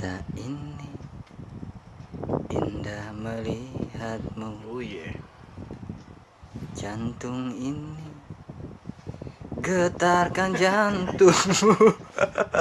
Mata ini indah melihatmu Oh yeah. Jantung ini getarkan jantungmu